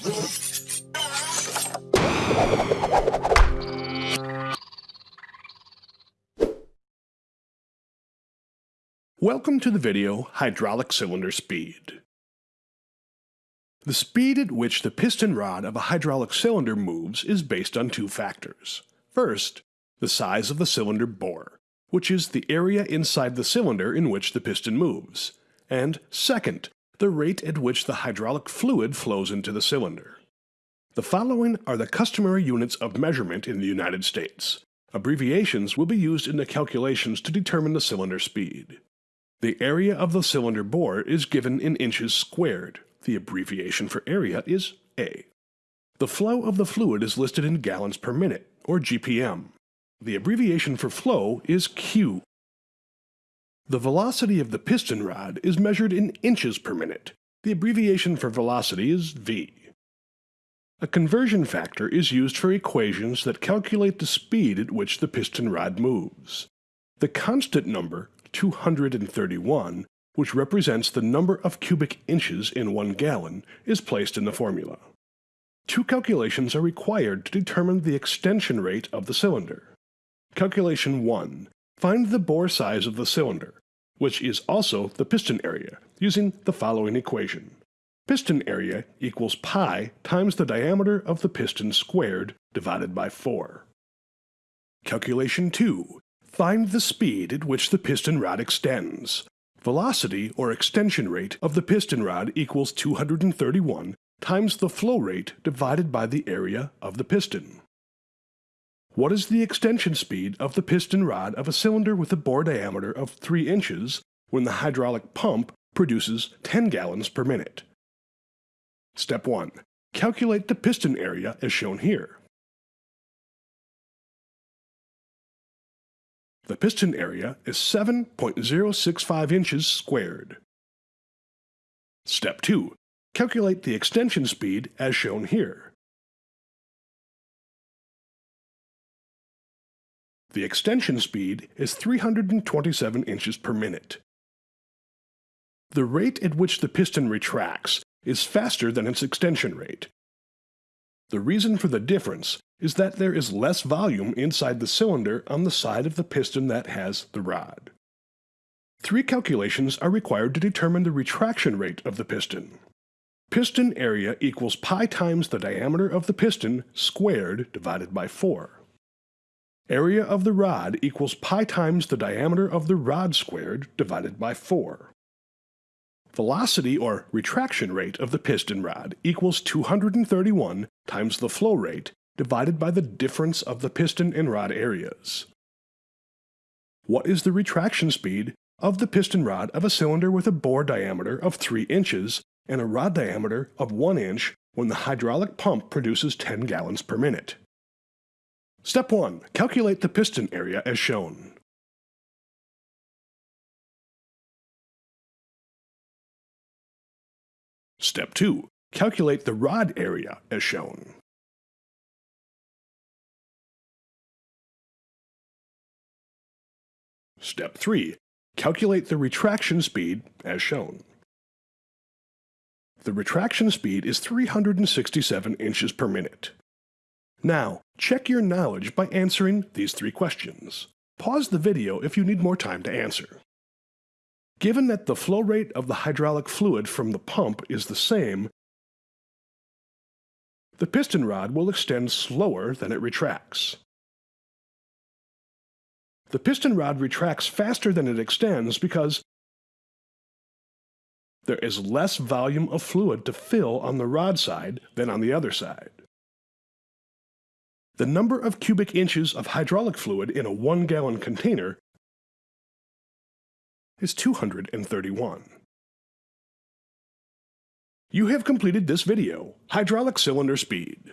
Welcome to the video Hydraulic Cylinder Speed. The speed at which the piston rod of a hydraulic cylinder moves is based on two factors. First, the size of the cylinder bore, which is the area inside the cylinder in which the piston moves, and second, the rate at which the hydraulic fluid flows into the cylinder. The following are the customary units of measurement in the United States. Abbreviations will be used in the calculations to determine the cylinder speed. The area of the cylinder bore is given in inches squared. The abbreviation for area is A. The flow of the fluid is listed in gallons per minute, or GPM. The abbreviation for flow is Q. The velocity of the piston rod is measured in inches per minute. The abbreviation for velocity is V. A conversion factor is used for equations that calculate the speed at which the piston rod moves. The constant number, 231, which represents the number of cubic inches in one gallon, is placed in the formula. Two calculations are required to determine the extension rate of the cylinder. Calculation 1. Find the bore size of the cylinder, which is also the piston area, using the following equation. Piston area equals pi times the diameter of the piston squared divided by 4. Calculation 2. Find the speed at which the piston rod extends. Velocity or extension rate of the piston rod equals 231 times the flow rate divided by the area of the piston. What is the extension speed of the piston rod of a cylinder with a bore diameter of 3 inches when the hydraulic pump produces 10 gallons per minute? Step 1. Calculate the piston area as shown here. The piston area is 7.065 inches squared. Step 2. Calculate the extension speed as shown here. The extension speed is 327 inches per minute. The rate at which the piston retracts is faster than its extension rate. The reason for the difference is that there is less volume inside the cylinder on the side of the piston that has the rod. Three calculations are required to determine the retraction rate of the piston. Piston area equals pi times the diameter of the piston squared divided by 4. Area of the rod equals pi times the diameter of the rod squared divided by 4. Velocity or retraction rate of the piston rod equals 231 times the flow rate divided by the difference of the piston and rod areas. What is the retraction speed of the piston rod of a cylinder with a bore diameter of 3 inches and a rod diameter of 1 inch when the hydraulic pump produces 10 gallons per minute? Step 1. Calculate the piston area as shown. Step 2. Calculate the rod area as shown. Step 3. Calculate the retraction speed as shown. The retraction speed is 367 inches per minute. Now, check your knowledge by answering these three questions. Pause the video if you need more time to answer. Given that the flow rate of the hydraulic fluid from the pump is the same, the piston rod will extend slower than it retracts. The piston rod retracts faster than it extends because there is less volume of fluid to fill on the rod side than on the other side. The number of cubic inches of hydraulic fluid in a 1 gallon container is 231. You have completed this video, Hydraulic Cylinder Speed.